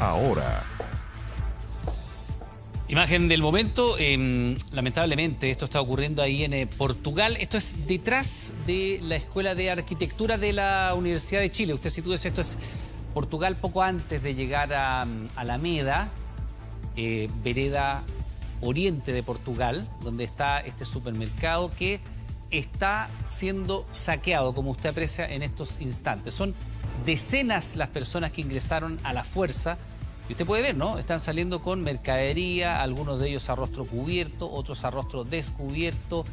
ahora. Imagen del momento, eh, lamentablemente esto está ocurriendo ahí en eh, Portugal, esto es detrás de la Escuela de Arquitectura de la Universidad de Chile, usted sitúe esto es Portugal poco antes de llegar a mm, Alameda, eh, vereda oriente de Portugal, donde está este supermercado que está siendo saqueado, como usted aprecia en estos instantes. Son decenas las personas que ingresaron a la fuerza y usted puede ver, ¿no? Están saliendo con mercadería, algunos de ellos a rostro cubierto, otros a rostro descubierto,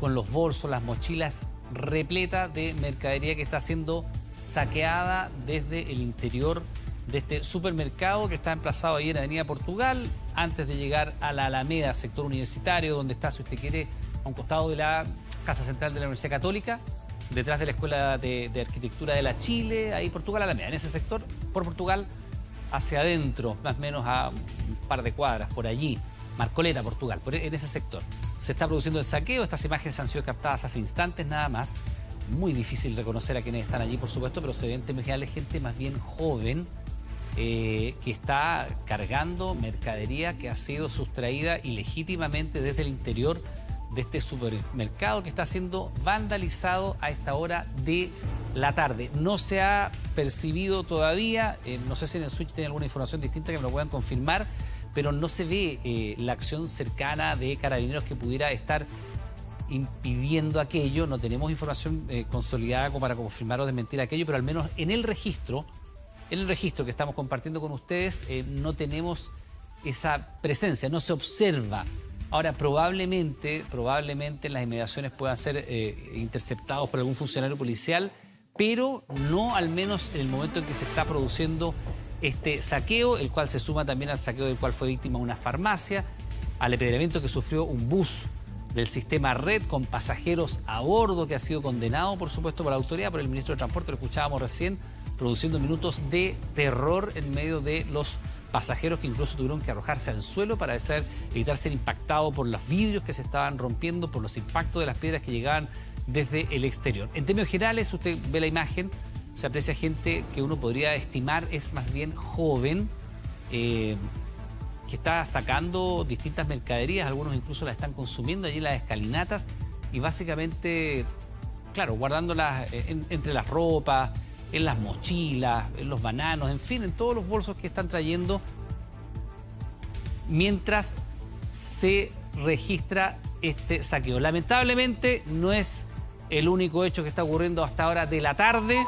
con los bolsos, las mochilas repletas de mercadería que está siendo saqueada desde el interior de este supermercado que está emplazado ahí en Avenida Portugal, antes de llegar a la Alameda, sector universitario, donde está, si usted quiere, a un costado de la Casa Central de la Universidad Católica, detrás de la Escuela de, de Arquitectura de la Chile, ahí Portugal Alameda, en ese sector, por Portugal hacia adentro, más o menos a un par de cuadras, por allí, Marcoleta, Portugal, en ese sector. Se está produciendo el saqueo, estas imágenes han sido captadas hace instantes nada más. Muy difícil reconocer a quienes están allí, por supuesto, pero se ven general gente más bien joven eh, que está cargando mercadería que ha sido sustraída ilegítimamente desde el interior de este supermercado que está siendo vandalizado a esta hora de la tarde. No se ha percibido todavía, eh, no sé si en el Switch tiene alguna información distinta que me lo puedan confirmar, pero no se ve eh, la acción cercana de carabineros que pudiera estar impidiendo aquello. No tenemos información eh, consolidada como para confirmar o desmentir aquello, pero al menos en el registro, en el registro que estamos compartiendo con ustedes, no tenemos esa presencia, no se observa Ahora, probablemente, probablemente las inmediaciones puedan ser eh, interceptados por algún funcionario policial, pero no al menos en el momento en que se está produciendo este saqueo, el cual se suma también al saqueo del cual fue víctima una farmacia, al apedreamiento que sufrió un bus del sistema Red con pasajeros a bordo que ha sido condenado, por supuesto, por la autoridad, por el ministro de Transporte, lo escuchábamos recién, produciendo minutos de terror en medio de los pasajeros que incluso tuvieron que arrojarse al suelo para evitar ser impactados por los vidrios que se estaban rompiendo, por los impactos de las piedras que llegaban desde el exterior. En términos generales, usted ve la imagen, se aprecia gente que uno podría estimar es más bien joven, eh, que está sacando distintas mercaderías, algunos incluso las están consumiendo allí en las escalinatas y básicamente, claro, guardándolas eh, entre las ropas, en las mochilas, en los bananos, en fin, en todos los bolsos que están trayendo mientras se registra este saqueo. Lamentablemente no es el único hecho que está ocurriendo hasta ahora de la tarde.